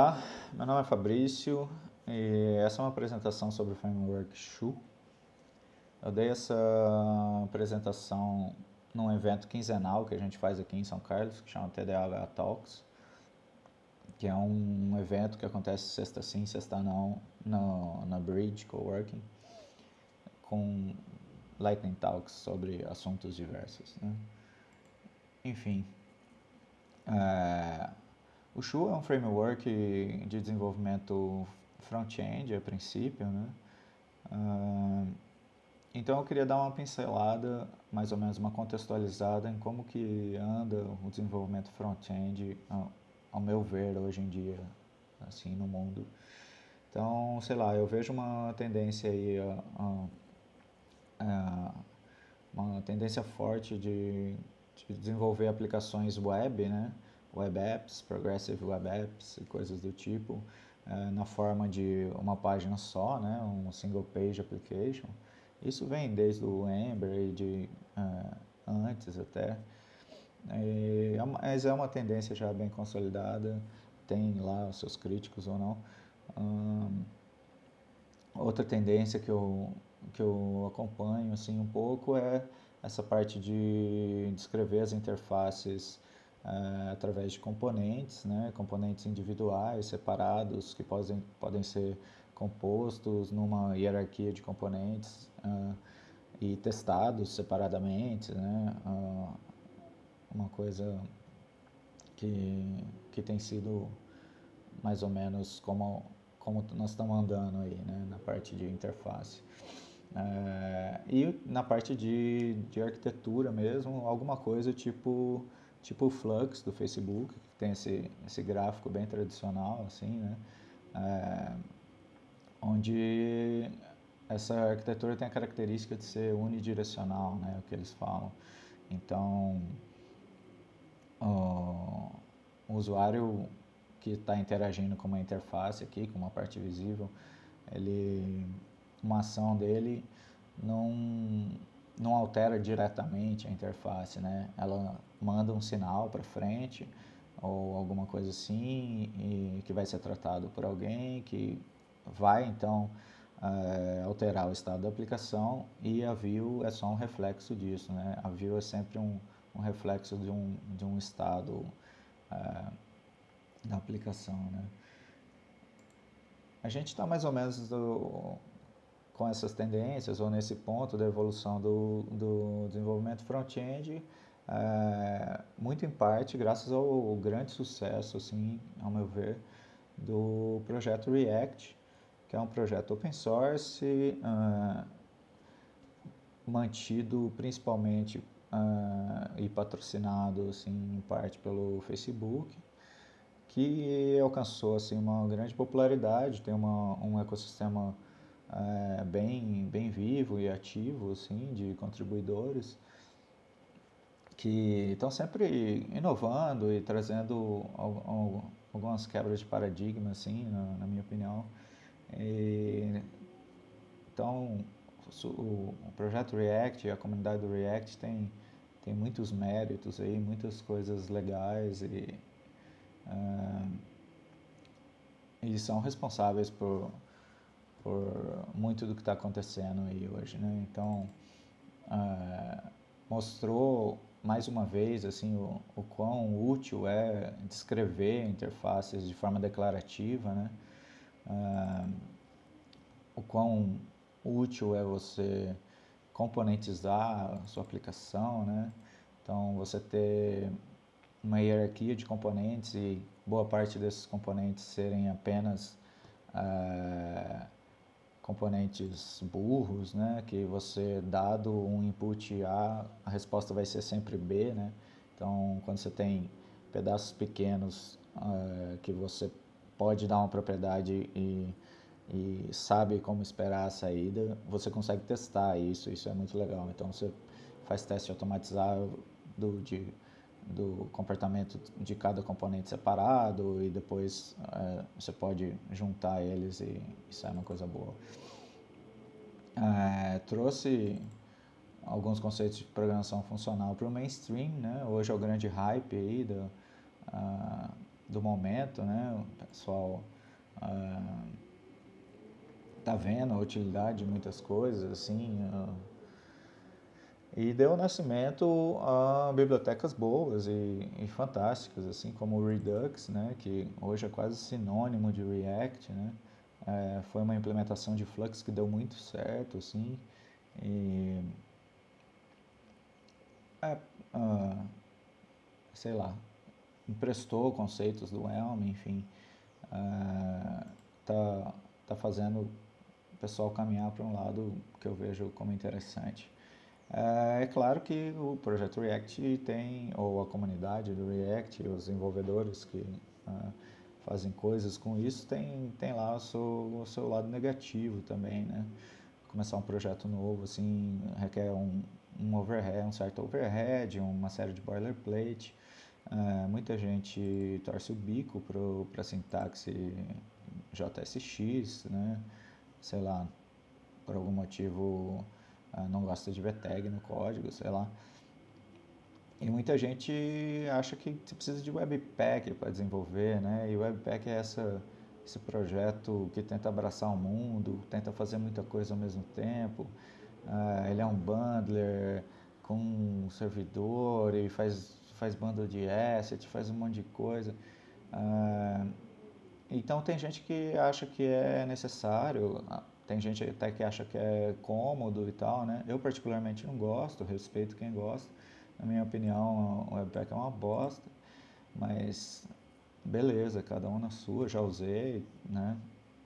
Olá, meu nome é Fabrício e essa é uma apresentação sobre o framework Shu. Eu dei essa apresentação num evento quinzenal que a gente faz aqui em São Carlos, que chama TDAH Talks, que é um evento que acontece sexta sim, sexta não, no, na Bridge Coworking, com Lightning Talks sobre assuntos diversos. Né? Enfim, é, o Shu é um framework de desenvolvimento front-end a princípio, né? Uh, então eu queria dar uma pincelada, mais ou menos uma contextualizada em como que anda o desenvolvimento front-end, ao, meu ver, hoje em dia, assim, no mundo. Então, sei lá, eu vejo uma tendência aí, uma tendência forte de, de desenvolver aplicações web, né? Web apps, progressive web apps e coisas do tipo, é, na forma de uma página só, né, um single page application. Isso vem desde o Ember e de uh, antes até, e, é mas é uma tendência já bem consolidada, tem lá os seus críticos ou não. Outra tendência que eu, que eu acompanho assim, um pouco é essa parte de descrever as interfaces uh, através de componentes, né? componentes individuais, separados, que podem, podem ser compostos numa hierarquia de componentes uh, e testados separadamente, né? Uh, uma coisa que, que tem sido mais ou menos como, como nós estamos andando aí, né? na parte de interface. É, e na parte de, de arquitetura mesmo, alguma coisa tipo tipo o Flux do Facebook, que tem esse, esse gráfico bem tradicional, assim, né? É, onde essa arquitetura tem a característica de ser unidirecional, né? O que eles falam. Então, o, usuário que está interagindo com uma interface aqui, com uma parte visível, ele, uma ação dele não não altera diretamente a interface, né? Ela manda um sinal para frente ou alguma coisa assim que vai ser tratado por alguém que vai então é, alterar o estado da aplicação e a view é só um reflexo disso, né? A view é sempre um, um reflexo de um, de um estado é, da aplicação, né? A gente está mais ou menos do, com essas tendências ou nesse ponto da evolução do, do desenvolvimento front-end, é, muito em parte graças ao grande sucesso, assim, ao meu ver, do projeto React, que é um projeto open source, uh, mantido principalmente uh, e patrocinado assim, em parte pelo Facebook, que alcançou assim, uma grande popularidade, tem uma, um ecossistema é, bem, bem vivo e ativo assim, de contribuidores que estão sempre inovando e trazendo algumas quebras de paradigma, assim, na, minha opinião. E, então, o, o, projeto React, a comunidade do React tem, tem muitos méritos aí, muitas coisas legais e, uh, e são responsáveis por por muito do que está acontecendo aí hoje, né? Então, uh, mostrou mais uma vez assim o, o quão útil é descrever interfaces de forma declarativa, né? Uh, o quão útil é você componentizar a sua aplicação, né? Então, você ter uma hierarquia de componentes e boa parte desses componentes serem apenas uh, componentes burros, né, que você dado um input A, a resposta vai ser sempre B, né, então quando você tem pedaços pequenos uh, que você pode dar uma propriedade e, e sabe como esperar a saída, você consegue testar isso, isso é muito legal, então você faz teste automatizado de do comportamento de cada componente separado e depois é, você pode juntar eles e, e sai uma coisa boa. É, trouxe alguns conceitos de programação funcional para o mainstream, né? hoje é o grande hype aí do, uh, do momento, né? O pessoal uh, tá vendo a utilidade de muitas coisas, assim, uh, e deu nascimento a bibliotecas boas e, e, fantásticas, assim como o Redux, né, que hoje é quase sinônimo de React, né, é, foi uma implementação de Flux que deu muito certo, assim, e é, uh, sei lá, emprestou conceitos do Elm, enfim, uh, tá, tá fazendo o pessoal caminhar para um lado que eu vejo como interessante. É, é claro que o projeto React tem, ou a comunidade do React, os desenvolvedores que uh, fazem coisas com isso, tem, tem lá o seu, o seu lado negativo também, né? Começar um projeto novo, assim, requer um, um overhead, um certo overhead, uma série de boilerplate. Uh, muita gente torce o bico para sintaxe JSX, né? Sei lá, por algum motivo não gosta de ver tag no código, sei lá. E muita gente acha que você precisa de Webpack para desenvolver, né? E o Webpack é essa, esse projeto que tenta abraçar o mundo, tenta fazer muita coisa ao mesmo tempo. Uh, ele é um bundler com um servidor e faz, faz bundle de asset, faz um monte de coisa. Uh, então tem gente que acha que é necessário, tem gente até que acha que é cômodo e tal, né? Eu particularmente não gosto, respeito quem gosta na minha opinião, o Webpack é uma bosta, mas beleza, cada um na sua, já usei, né?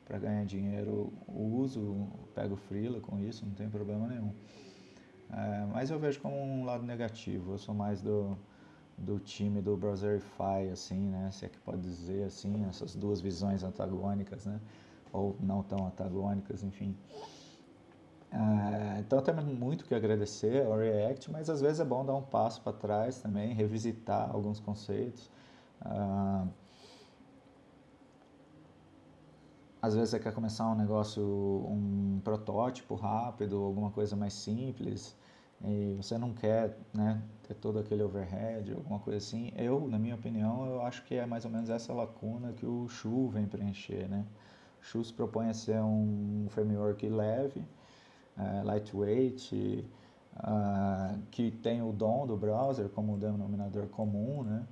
Para ganhar dinheiro, uso, pego freela com isso, não tem problema nenhum. É, mas eu vejo como um lado negativo, eu sou mais do, do time do Browserify, assim, né? Se é que pode dizer assim, essas duas visões antagônicas, né? Ou não tão antagônicas, enfim. Uh, então temos muito que agradecer ao React, mas às vezes é bom dar um passo para trás também, revisitar alguns conceitos. Uh, às vezes você quer começar um negócio, um protótipo rápido, alguma coisa mais simples, e você não quer né, ter todo aquele overhead, alguma coisa assim. Eu, na minha opinião, eu acho que é mais ou menos essa lacuna que o Shu vem preencher. Né? Se propõe a ser um framework leve, uh, lightweight, uh, que tem o DOM do browser como denominador comum, né?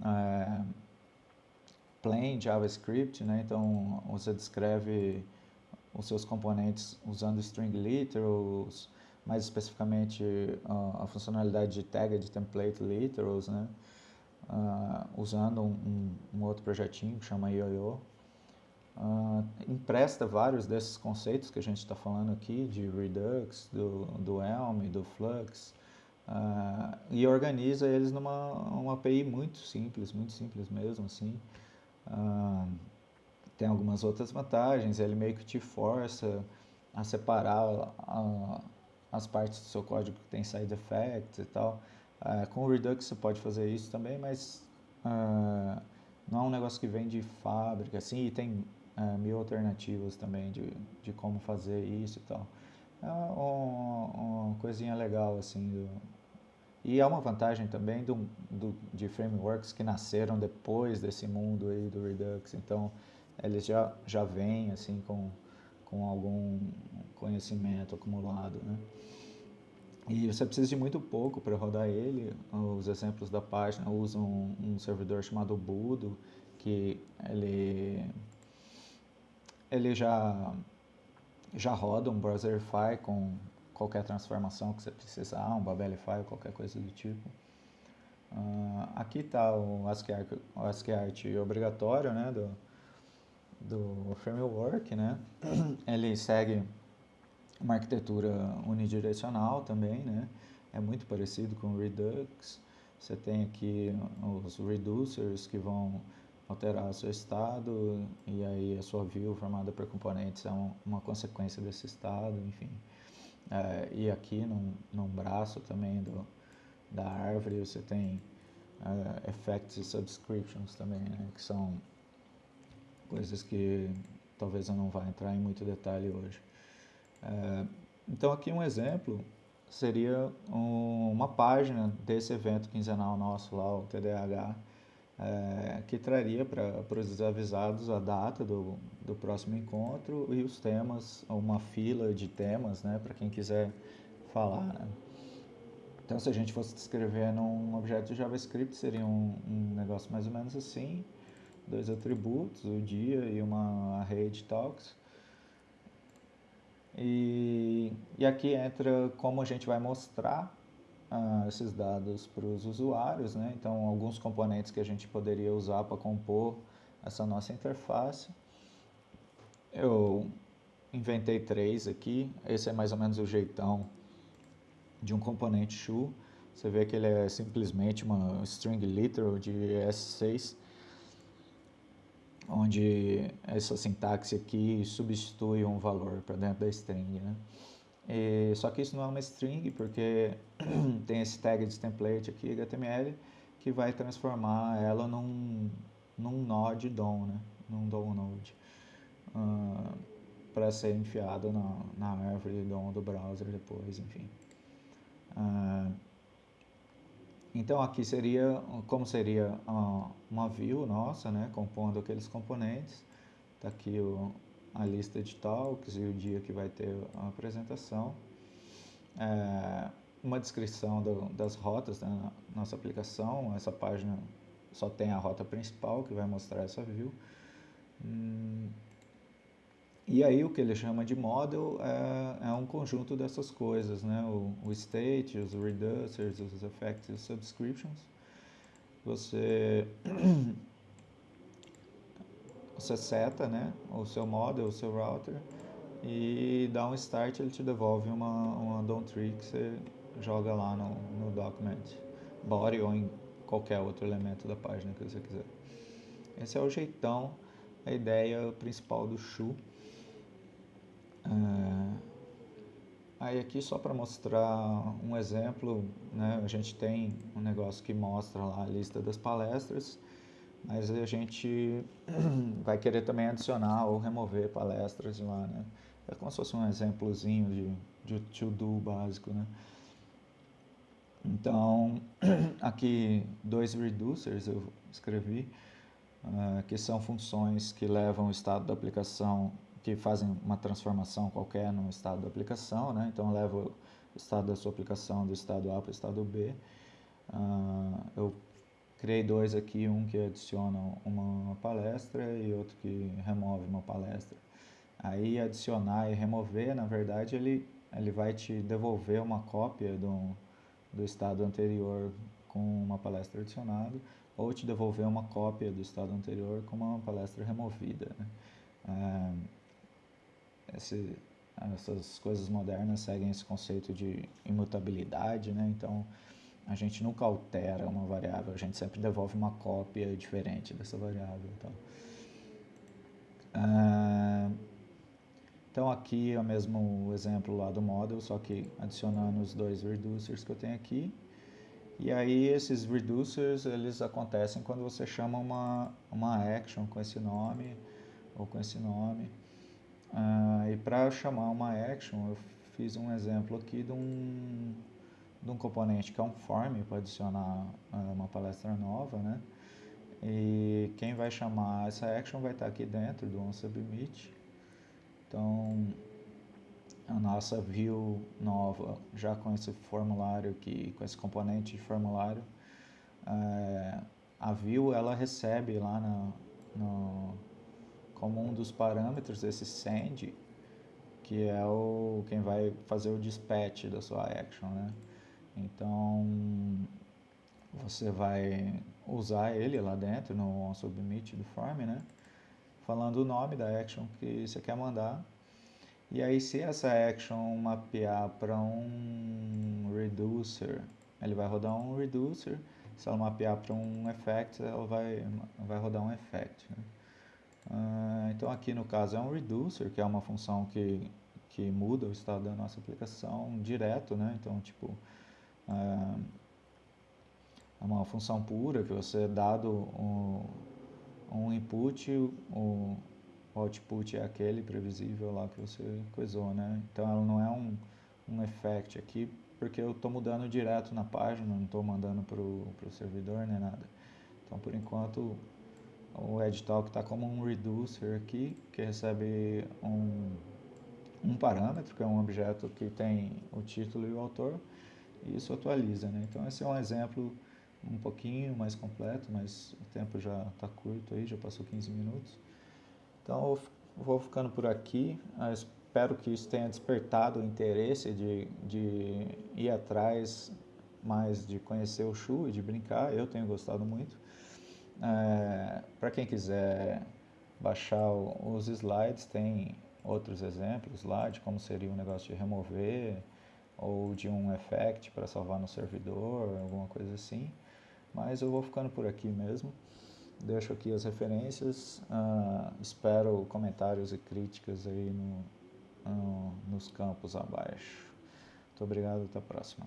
Uh, plain JavaScript, né? Então você descreve os seus componentes usando string literals, mais especificamente a funcionalidade de tag de template literals, né? Usando um, um, outro projetinho que chama YoYo uh, empresta vários desses conceitos que a gente está falando aqui, de Redux, do, do Elm, do Flux, uh, e organiza eles numa uma API muito simples, muito simples mesmo, assim. Uh, tem algumas outras vantagens, ele meio que te força a separar as partes do seu código que tem side effects e tal. com o Redux você pode fazer isso também, mas não é um negócio que vem de fábrica, assim, e tem é, mil alternativas também de, de como fazer isso e tal. É uma, uma coisinha legal, assim. Do, e é uma vantagem também do, do, de frameworks que nasceram depois desse mundo aí do Redux. Então, eles já, já vêm, assim, com, com algum conhecimento acumulado, né? E você precisa de muito pouco para rodar ele. Os exemplos da página usam um, um servidor chamado Budo, que ele ele já, já roda um Browserify com qualquer transformação que você precisar, um Babelify ou qualquer coisa do tipo. Uh, aqui está o ASCII, o ASCII obrigatório né, do, do framework. Né? Ele segue uma arquitetura unidirecional também, né? é muito parecido com o Redux. Você tem aqui os reducers que vão alterar seu estado e aí a sua view formada por componentes é um, uma consequência desse estado, enfim. É, e aqui num, num braço também do, da árvore você tem uh, effects e subscriptions também, né, que são coisas que talvez eu não vá entrar em muito detalhe hoje. É, então aqui um exemplo seria um, uma página desse evento quinzenal nosso lá, o TDAH, é, que traria para os desavisados a data do, do próximo encontro e os temas, uma fila de temas, né, para quem quiser falar. Né? Então, se a gente fosse descrever num objeto JavaScript, seria um, um negócio mais ou menos assim, dois atributos, o dia e uma array de talks. E, e aqui entra como a gente vai mostrar uh, esses dados para os usuários, né? Então, alguns componentes que a gente poderia usar para compor essa nossa interface. Eu inventei três aqui, esse é mais ou menos o jeitão de um componente shoe. Você vê que ele é simplesmente uma string literal de S6, onde essa sintaxe aqui substitui um valor para dentro da string, né? E, só que isso não é uma string, porque tem esse tag de template aqui, HTML, que vai transformar ela num, num node DOM, né? num DOM node, uh, para ser enfiado na, na árvore DOM do browser depois, enfim. Uh, então aqui seria, como seria uh, uma view nossa, né, compondo aqueles componentes, está aqui o, a lista de talks e o dia que vai ter a apresentação. É, uma descrição do, das rotas da né, nossa aplicação. Essa página só tem a rota principal que vai mostrar essa view. Hum, e aí o que ele chama de model é, é um conjunto dessas coisas, né? O, o, state, os reducers, os effects os subscriptions. Você você seta né, o seu model, o seu router e dá um start, ele te devolve uma, uma DOM tree que você joga lá no, no document body ou em qualquer outro elemento da página que você quiser. Esse é o jeitão, a ideia principal do Shu. É... Aí aqui só para mostrar um exemplo, né, a gente tem um negócio que mostra lá a lista das palestras mas a gente vai querer também adicionar ou remover palestras lá, né? É como se fosse um exemplozinho de, de to-do básico, né? Então, aqui dois reducers eu escrevi, uh, que são funções que levam o estado da aplicação, que fazem uma transformação qualquer no estado da aplicação, né? Então, leva o estado da sua aplicação do estado A para o estado B. Uh, eu Criei dois aqui, um que adiciona uma palestra e outro que remove uma palestra. Aí adicionar e remover, na verdade, ele, ele vai te devolver uma cópia do, do estado anterior com uma palestra adicionada ou te devolver uma cópia do estado anterior com uma palestra removida. Né? É, esse, essas coisas modernas seguem esse conceito de imutabilidade, né? então a gente nunca altera uma variável, a gente sempre devolve uma cópia diferente dessa variável. Então, então aqui é o mesmo exemplo lá do model, só que adicionando os dois reducers que eu tenho aqui. E aí esses reducers, eles acontecem quando você chama uma, uma action com esse nome ou com esse nome. Uh, e para chamar uma action, eu fiz um exemplo aqui de um de um componente que é um form para adicionar uh, uma palestra nova, né? E quem vai chamar essa action vai estar aqui dentro do onSubmit. Então, a nossa view nova, já com esse formulário aqui, com esse componente de formulário, é, a view ela recebe lá no, no, como um dos parâmetros esse send, que é o quem vai fazer o dispatch da sua action, né? Então, você vai usar ele lá dentro no submit do form, né? Falando o nome da action que você quer mandar. E aí, se essa action mapear para um reducer, ele vai rodar um reducer. Se ela mapear para um effect, ela vai, vai rodar um effect. Né? Uh, então, aqui no caso é um reducer, que é uma função que, que muda o estado da nossa aplicação direto, né? Então, tipo, é, é uma função pura que você, dado um, um input, o, output é aquele previsível lá que você coisou, né? Então ela não é um, um effect aqui, porque eu estou mudando direto na página, não estou mandando para o servidor nem nada. Então, por enquanto, o EdTalk está como um reducer aqui, que recebe um, um parâmetro, que é um objeto que tem o título e o autor, e isso atualiza. Né? Então, esse é um exemplo um pouquinho mais completo, mas o tempo já está curto aí, já passou 15 minutos. Então, eu vou ficando por aqui. Eu espero que isso tenha despertado o interesse de, de ir atrás mais de conhecer o Shu e de brincar. Eu tenho gostado muito. É, Para quem quiser baixar os slides, tem outros exemplos lá de como seria o um negócio de remover ou de um effect para salvar no servidor, alguma coisa assim. Mas eu vou ficando por aqui mesmo. Deixo aqui as referências. Uh, espero comentários e críticas aí no, no, nos campos abaixo. Muito obrigado, até a próxima.